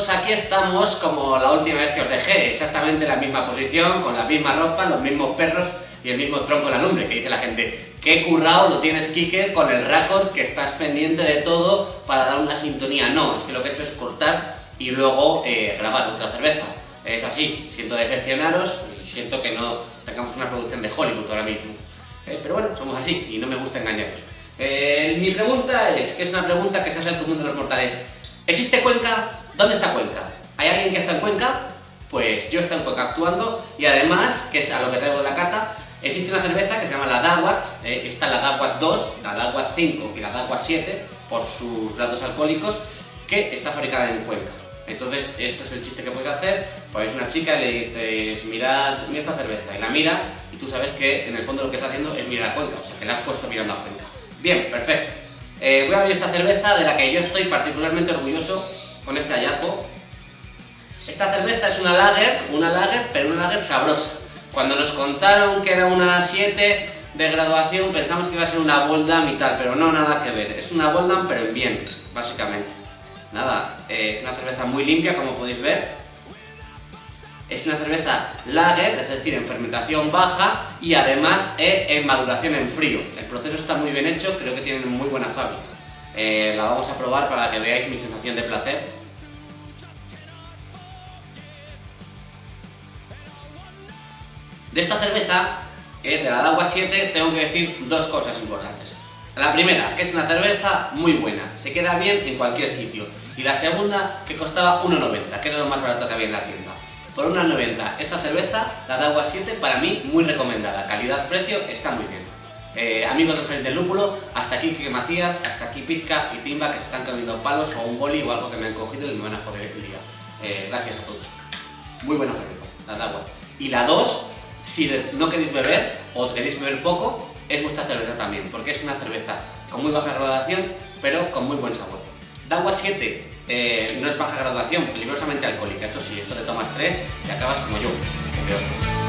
Pues aquí estamos como la última vez que os dejé, exactamente en la misma posición, con la misma ropa, los mismos perros y el mismo tronco en la lumbre, que dice la gente, qué currado lo tienes Kike con el récord que estás pendiente de todo para dar una sintonía. No, es que lo que he hecho es cortar y luego eh, grabar otra cerveza. Es así, siento decepcionaros y siento que no tengamos una producción de Hollywood ahora mismo. Eh, pero bueno, somos así y no me gusta engañaros. Eh, mi pregunta es, que es una pregunta que se hace el común de los mortales. ¿Existe Cuenca? ¿Dónde está Cuenca? ¿Hay alguien que está en Cuenca? Pues yo estoy en Cuenca actuando y además, que es a lo que traigo la carta, existe una cerveza que se llama la Dawat, eh, está la Dawat 2, la Dawat 5 y la Dawat 7 por sus grados alcohólicos que está fabricada en Cuenca. Entonces, esto es el chiste que puedes hacer, pues una chica y le dices, mirad, mira esta cerveza, y la mira, y tú sabes que en el fondo lo que está haciendo es mirar a Cuenca, o sea, que la has puesto mirando a Cuenca. Bien, perfecto. Eh, voy a abrir esta cerveza de la que yo estoy particularmente orgulloso con este hallazgo. Esta cerveza es una lager, una lager, pero una lager sabrosa. Cuando nos contaron que era una 7 de graduación pensamos que iba a ser una Boldam y tal, pero no, nada que ver. Es una Boldam pero en bien, básicamente. Nada, eh, es una cerveza muy limpia como podéis ver. Es una cerveza lager, es decir, en fermentación baja y además eh, en maduración en frío. El proceso está muy bien hecho, creo que tienen muy buena fábrica. Eh, la vamos a probar para que veáis mi sensación de placer. De esta cerveza, de la Dagua 7, tengo que decir dos cosas importantes. La primera, que es una cerveza muy buena, se queda bien en cualquier sitio. Y la segunda, que costaba 1,90, que era lo más barato que había en la tienda. Por 1,90 esta cerveza, la Dagua 7, para mí muy recomendada. Calidad-precio está muy bien. Eh, amigos del Frente del Lúpulo, hasta aquí Kike Macías, hasta aquí Pizca y Timba que se están comiendo palos o un boli o algo que me han cogido y me van a joder el día. Eh, gracias a todos. Muy buena cerveza, la Dagua. Y la 2, si no queréis beber o queréis beber poco, es vuestra cerveza también, porque es una cerveza con muy baja graduación, pero con muy buen sabor. Dagua 7 eh, no es baja graduación, peligrosamente alcohólica. Esto sí, esto te tomas 3 y acabas como yo, peor.